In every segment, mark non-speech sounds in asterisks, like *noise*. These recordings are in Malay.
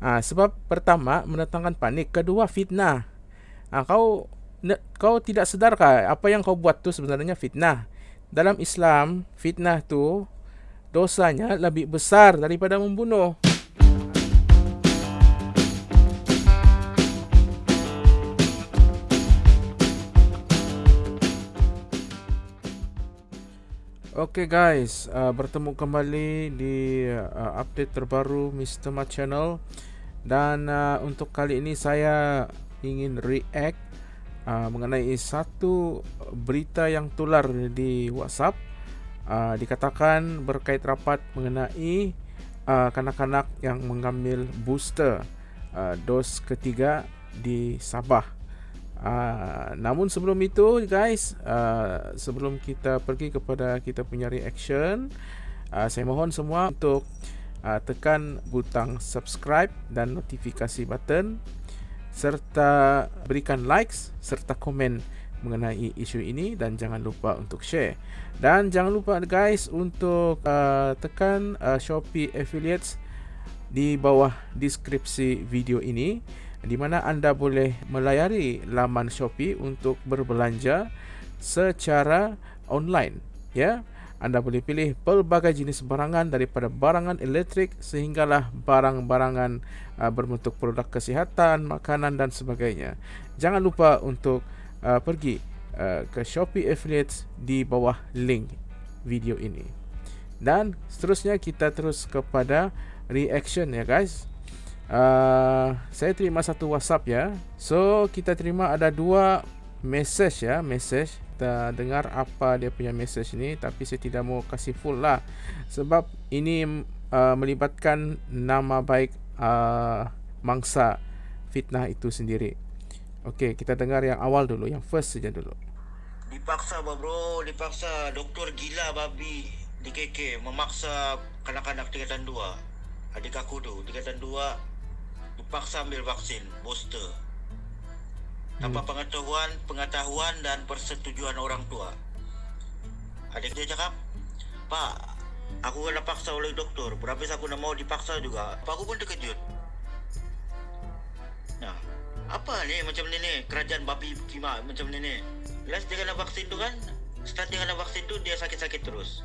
Ha, sebab pertama mendatangkan panik, kedua fitnah. Ha, kau kau tidak sedarkah apa yang kau buat tu sebenarnya fitnah? Dalam Islam, fitnah tu dosanya lebih besar daripada membunuh. Okay guys, uh, bertemu kembali di uh, update terbaru Mr. Mat Channel Dan uh, untuk kali ini saya ingin react uh, Mengenai satu berita yang tular di WhatsApp. Uh, Dikatakan berkait rapat mengenai uh, kanak-kanak yang mengambil booster uh, dos ketiga di Sabah. Uh, namun sebelum itu guys uh, sebelum kita pergi kepada kita punya reaction uh, saya mohon semua untuk uh, tekan butang subscribe dan notifikasi button serta berikan likes serta komen mengenai isu ini dan jangan lupa untuk share. Dan jangan lupa guys untuk uh, tekan uh, Shopee affiliates di bawah deskripsi video ini di mana anda boleh melayari laman Shopee untuk berbelanja secara online ya anda boleh pilih pelbagai jenis barangan daripada barangan elektrik sehinggalah barang-barangan uh, berbentuk produk kesihatan, makanan dan sebagainya. Jangan lupa untuk uh, pergi uh, ke Shopee Affiliates di bawah link video ini. Dan seterusnya kita terus kepada reaction ya guys. Uh, saya terima satu WhatsApp ya. So kita terima ada dua message ya, message. Kita dengar apa dia punya message ni, tapi saya tidak mau kasih full lah, sebab ini uh, melibatkan nama baik uh, mangsa fitnah itu sendiri. Okey, kita dengar yang awal dulu, yang first saja dulu. Dipaksa bro, dipaksa doktor gila babi di KK memaksa kanak-kanak tingkatan 2. Adik aku tu tingkatan 2 dipaksa ambil vaksin booster tanpa pengetahuan pengetahuan dan persetujuan orang tua. Adik dia cakap pak aku kena paksa oleh doktor. Berapa aku nak mau dipaksa juga? Pak aku pun terkejut. Nah apa ni macam ni ni? Kerajaan babi kima macam ni ni? Last dia kena vaksin tu kan start dia kena vaksin tu dia sakit-sakit terus.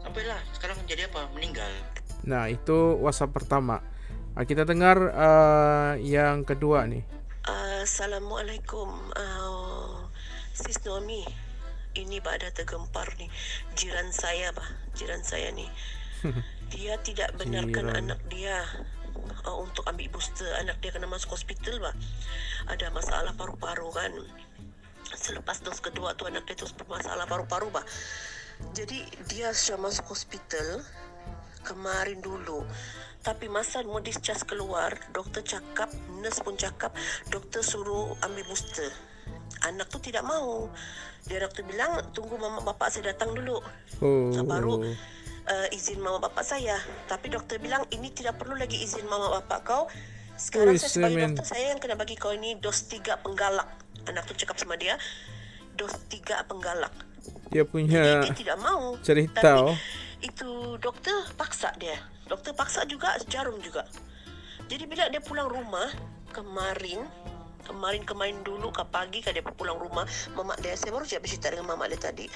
Sampailah sekarang jadi apa? Meninggal. Nah itu whatsapp pertama. Uh, kita dengar uh, yang kedua ni. Assalamualaikum. Uh, Sis Nomi. Ini pada tergempar ni. Jiran saya bah. Jiran saya ni. *laughs* Dia tidak benarkan Jiran. anak dia uh, untuk ambil booster. Anak dia kena masuk hospital bah. Ada masalah paru-paru kan. Selepas dos kedua tu anak dia terus bermasalah paru-paru bah. Jadi dia sudah masuk hospital kemarin dulu. Tapi masa mau discharge keluar, doktor cakap, nurse pun cakap, doktor suruh ambil booster. Anak tu tidak mau. Dia doktor bilang, tunggu mama bapak saya datang dulu. Oh. So, baru uh, izin mama bapak saya. Tapi doktor bilang, ini tidak perlu lagi izin mama bapak kau. Sekarang oh, saya sebagai man. doktor, saya yang kena bagi kau ini dos tiga penggalak. Anak tu cakap sama dia, dos tiga penggalak. Dia punya Jadi, dia tidak mau. cerita. Tapi, oh. itu doktor paksa dia. Doktor paksa juga jarum juga. Jadi bila dia pulang rumah kemarin kemarin kemarin dulu ke pagi kan dia pulang rumah mamak dia saya baru siap bercerita dengan mamak dia tadi.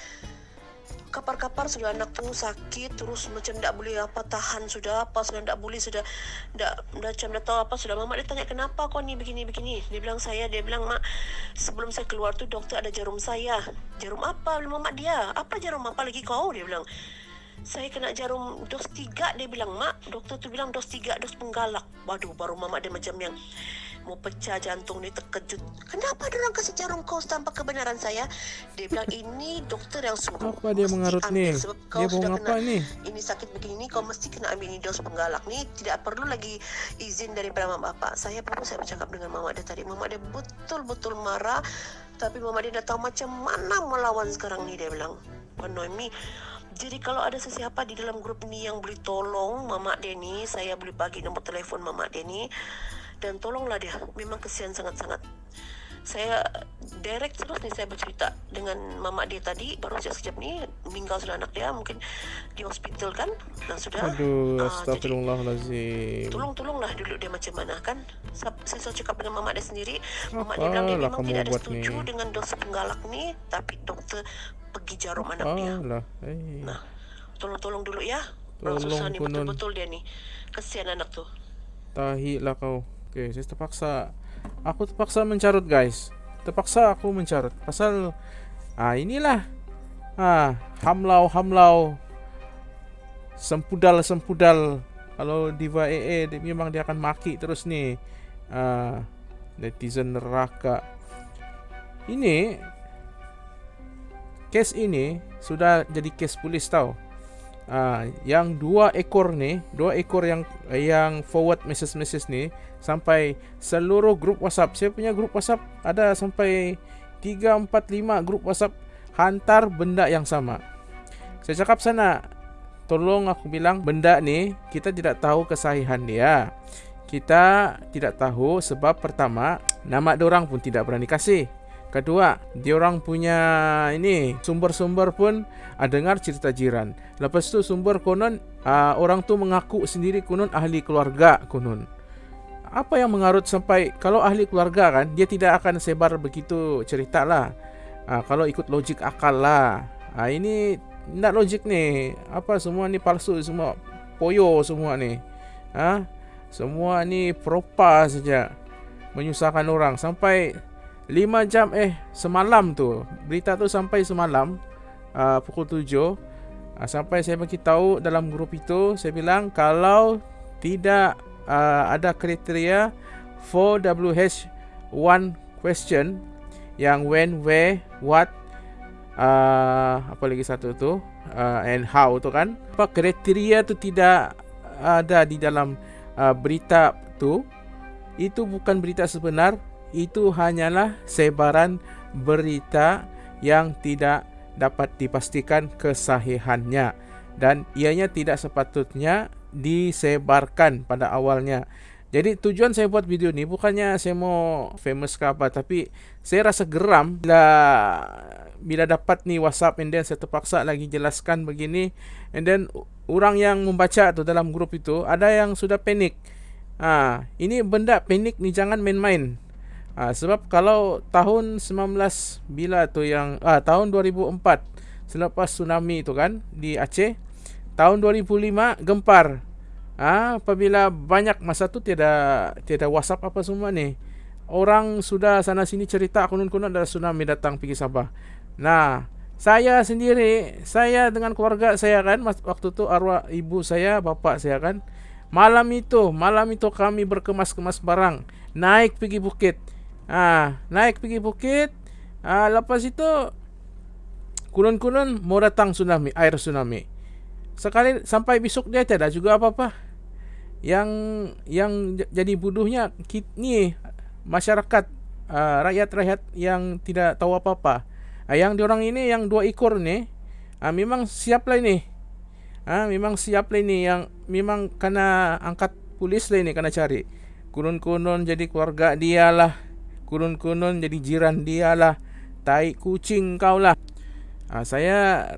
Kapar-kapar sudah anak tu sakit terus macam tak boleh apa tahan sudah apa sudah tak boleh sudah tak macam dah tahu apa sudah. Mamak dia tanya kenapa kau ni begini begini? Dia bilang saya dia bilang mak sebelum saya keluar tu doktor ada jarum saya. Jarum apa? Bilang mamak dia apa jarum? Apa lagi kau? Dia bilang saya kena jarum dos tiga dia bilang mak doktor tu bilang dos tiga dos penggalak. Waduh baru mama dia macam yang mau pecah jantung ni terkejut. Kenapa dia orang kasih jarum kau tanpa kebenaran saya? Dia bilang ini doktor yang suruh apa dia mengarut ni? dia mau apa ni? Ini sakit begini kau mesti kena ambil ini dos penggalak ni. Tidak perlu lagi izin daripada mama bapak. Saya baru saya bercakap dengan mama dia tadi. Mama dia betul-betul marah. Tapi mama dia dah tahu macam mana melawan sekarang ni dia bilang. Noemi jadi kalau ada sesiapa di dalam grup ni yang boleh tolong Mama ni, saya boleh bagi nombor telefon Mama ni dan tolonglah dia. Memang kesian sangat-sangat. saya direct terus ni saya bercerita dengan mamak dia tadi baru saja sekejap ni meninggal sudah anak dia mungkin di hospital kan dan sudah Aduh, Ah, astagfirullahalazim. tolong-tolonglah dulu dia macam mana kan Sa- saya selalu cakap dengan mamak dia sendiri mamak dia bilang dia Apalah memang kamu tidak ada setuju ni? dengan dos penggalak ni tapi doktor pergi jarum anak dia Alah, eh. nah tolong-tolong dulu ya orang Tolong, susah ni Kunun. betul-betul dia ni kesian anak tu Tahi lah kau. Okay, saya terpaksa. Aku terpaksa mencarut guys. Terpaksa aku mencarut. Pasal ah inilah. Ah, hamlau hamlau. Sempudal sempudal. Kalau Diva AA dia, memang dia akan maki terus ni. Ah, netizen neraka. Ini kes ini sudah jadi kes polis tau. Ah, yang dua ekor ni, dua ekor yang yang forward message-message ni sampai seluruh grup WhatsApp. Saya punya grup WhatsApp ada sampai 3 4 5 grup WhatsApp hantar benda yang sama. Saya cakap sana, tolong aku bilang benda ni kita tidak tahu kesahihan dia. Kita tidak tahu sebab pertama nama orang pun tidak berani kasih. Kedua, diorang punya ini sumber-sumber pun ah, dengar cerita jiran. Lepas tu sumber konon ah, orang tu mengaku sendiri konon ahli keluarga konon. Apa yang mengarut sampai kalau ahli keluarga kan dia tidak akan sebar begitu cerita lah. Ah, kalau ikut logik akal lah. Ah, ini tidak logik ni. Apa semua ni palsu semua poyo semua ni. Ah, semua ni propa saja menyusahkan orang sampai 5 jam eh semalam tu. Berita tu sampai semalam uh, pukul 7 uh, sampai saya bagi tahu dalam grup itu saya bilang kalau tidak uh, ada kriteria 4WH1 question yang when where what uh, apa lagi satu tu uh, and how tu kan. Apa kriteria tu tidak ada di dalam uh, berita tu itu bukan berita sebenar itu hanyalah sebaran berita yang tidak dapat dipastikan kesahihannya dan ianya tidak sepatutnya disebarkan pada awalnya. Jadi tujuan saya buat video ni bukannya saya mau famous ke apa tapi saya rasa geram bila bila dapat ni WhatsApp and then saya terpaksa lagi jelaskan begini and then orang yang membaca tu dalam grup itu ada yang sudah panik. Ah, ini benda panik ni jangan main-main. Ha, sebab kalau tahun 19 bila tu yang ah tahun 2004 selepas tsunami tu kan di Aceh tahun 2005 gempar. Ah apabila banyak masa tu tiada tiada WhatsApp apa semua ni. Orang sudah sana sini cerita konon-konon ada tsunami datang pergi Sabah. Nah, saya sendiri, saya dengan keluarga saya kan waktu tu arwah ibu saya, bapa saya kan malam itu, malam itu kami berkemas-kemas barang, naik pergi bukit. Ah, naik pergi bukit. Ah, lepas itu kurun-kurun mau datang tsunami, air tsunami. Sekali sampai besok dia tiada juga apa-apa. Yang yang jadi bodohnya ni masyarakat uh, rakyat-rakyat yang tidak tahu apa-apa. Uh, yang diorang ini yang dua ekor ni uh, memang siap lah ini. Uh, memang siap lah ini yang memang kena angkat polis lah ini kena cari. Kurun-kurun jadi keluarga dia lah kunun-kunun jadi jiran dia lah. Tai kucing kau lah. Uh, saya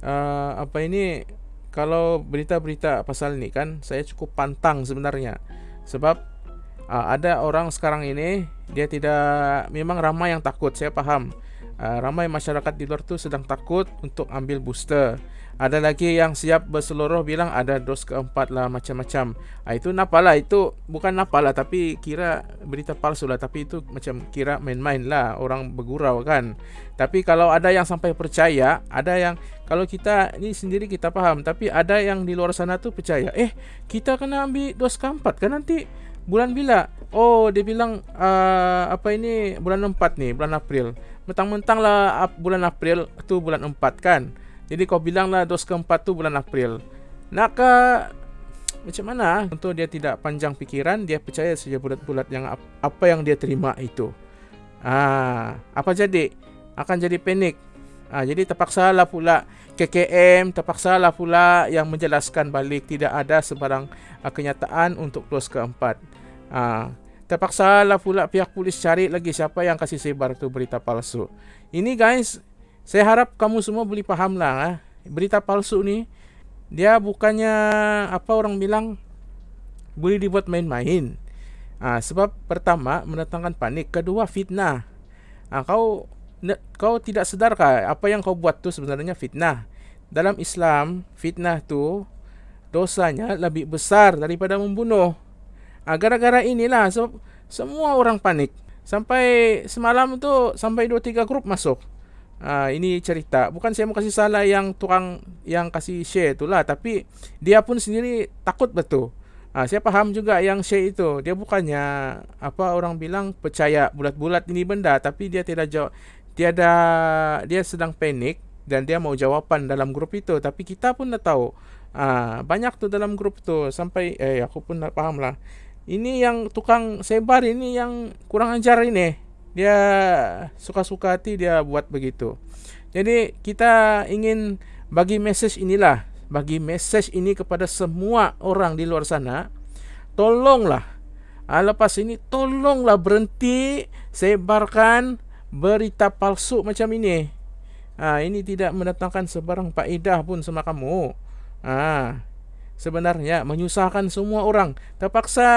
uh, apa ini kalau berita-berita pasal ni kan saya cukup pantang sebenarnya. Sebab uh, ada orang sekarang ini dia tidak memang ramai yang takut saya paham uh, ramai masyarakat di luar tu sedang takut untuk ambil booster ada lagi yang siap berseluruh bilang ada dos keempat lah macam-macam. Ha, itu napalah itu bukan napalah tapi kira berita palsu lah tapi itu macam kira main-main lah orang bergurau kan. Tapi kalau ada yang sampai percaya, ada yang kalau kita ni sendiri kita paham tapi ada yang di luar sana tu percaya. Eh kita kena ambil dos keempat kan nanti bulan bila? Oh dia bilang uh, apa ini bulan empat ni bulan April. Mentang-mentang lah bulan April tu bulan empat kan. Jadi kau bilanglah dos keempat tu bulan April. Nak ke macam mana? Untuk dia tidak panjang fikiran, dia percaya saja bulat-bulat yang apa yang dia terima itu. Ah, apa jadi? Akan jadi panik. Ah, jadi terpaksalah pula KKM, terpaksalah pula yang menjelaskan balik tidak ada sebarang uh, kenyataan untuk dos keempat. Ah, terpaksa lah pula pihak polis cari lagi siapa yang kasih sebar tu berita palsu. Ini guys, saya harap kamu semua boleh paham lah. Eh. Berita palsu ni, dia bukannya apa orang bilang boleh dibuat main-main. Ah, sebab pertama mendatangkan panik, kedua fitnah. Ah, kau kau tidak sedarkah apa yang kau buat tu sebenarnya fitnah? Dalam Islam, fitnah tu dosanya lebih besar daripada membunuh. Ah, gara-gara inilah sebab semua orang panik. Sampai semalam tu sampai 2 3 grup masuk. Ah, ini cerita. Bukan saya mau kasih salah yang tukang yang kasih share itulah, tapi dia pun sendiri takut betul. Ah, saya paham juga yang share itu. Dia bukannya apa orang bilang percaya bulat-bulat ini benda, tapi dia tidak jawab. Dia ada dia sedang panik dan dia mau jawapan dalam grup itu, tapi kita pun dah tahu. Ah, banyak tu dalam grup tu sampai eh aku pun tak paham lah. Ini yang tukang sebar ini yang kurang ajar ini. Dia suka-suka hati dia buat begitu. Jadi kita ingin bagi message inilah, bagi message ini kepada semua orang di luar sana. Tolonglah. Ah, lepas ini tolonglah berhenti sebarkan berita palsu macam ini. Ah, ini tidak mendatangkan sebarang faedah pun sama kamu. Ah, sebenarnya menyusahkan semua orang. Terpaksa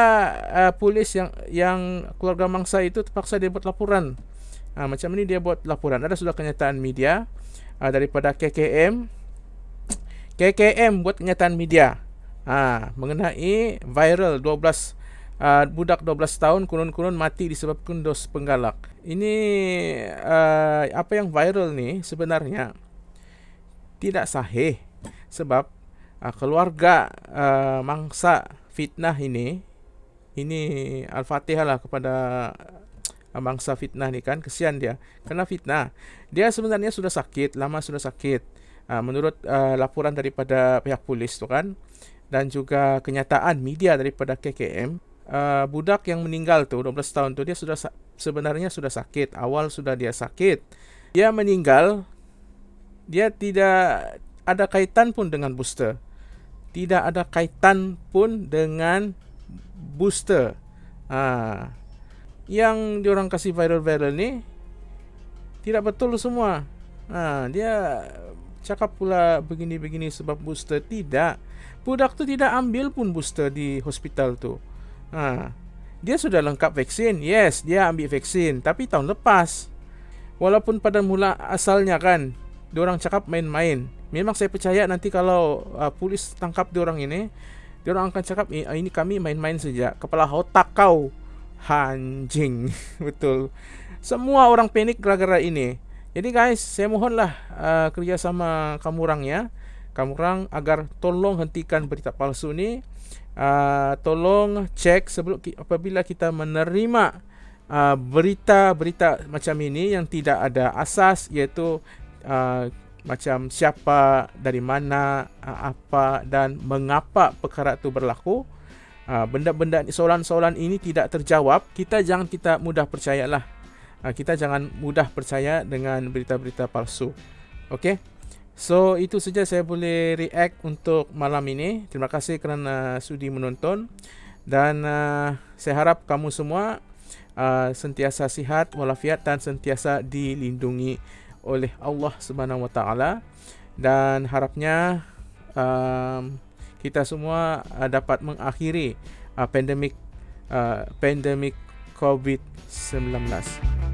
uh, polis yang yang keluarga mangsa itu terpaksa dia buat laporan. Uh, macam ini dia buat laporan. Ada sudah kenyataan media uh, daripada KKM. KKM buat kenyataan media. Uh, mengenai viral 12 uh, budak 12 tahun kunun-kunun mati disebabkan dos penggalak. Ini uh, apa yang viral ni sebenarnya tidak sahih sebab uh, keluarga uh, mangsa fitnah ini ini al-fatihah lah kepada uh, mangsa fitnah ni kan kesian dia. Kena fitnah. Dia sebenarnya sudah sakit lama sudah sakit. Uh, menurut uh, laporan daripada pihak polis tu kan dan juga kenyataan media daripada KKM uh, budak yang meninggal tu 12 tahun tu dia sudah sebenarnya sudah sakit awal sudah dia sakit dia meninggal dia tidak ada kaitan pun dengan booster tidak ada kaitan pun dengan booster. Ha. Yang diorang kasih viral-viral ni tidak betul semua. Ha. dia cakap pula begini-begini sebab booster tidak. Budak tu tidak ambil pun booster di hospital tu. Ha. Dia sudah lengkap vaksin. Yes, dia ambil vaksin. Tapi tahun lepas. Walaupun pada mula asalnya kan, diorang cakap main-main. Memang saya percaya nanti kalau uh, polis tangkap dia orang ini dia orang akan cakap eh, ini kami main-main saja kepala otak kau. Anjing. *laughs* Betul. Semua orang panik gara-gara ini. Jadi guys saya mohonlah uh, kerjasama kamu orang ya. Kamu orang agar tolong hentikan berita palsu ini uh, tolong cek sebelum apabila kita menerima berita-berita uh, macam ini yang tidak ada asas iaitu uh, macam siapa dari mana apa dan mengapa perkara itu berlaku. Benda-benda soalan-soalan ini tidak terjawab kita jangan kita mudah percayalah. Kita jangan mudah percaya dengan berita-berita palsu. Okey so itu saja saya boleh react untuk malam ini. Terima kasih kerana sudi menonton. Dan uh, saya harap kamu semua uh, sentiasa sihat walafiat dan sentiasa dilindungi oleh Allah Subhanahu Wa Taala. Dan harapnya um, kita semua uh, dapat mengakhiri uh, pandemik uh, pandemik COVID-19.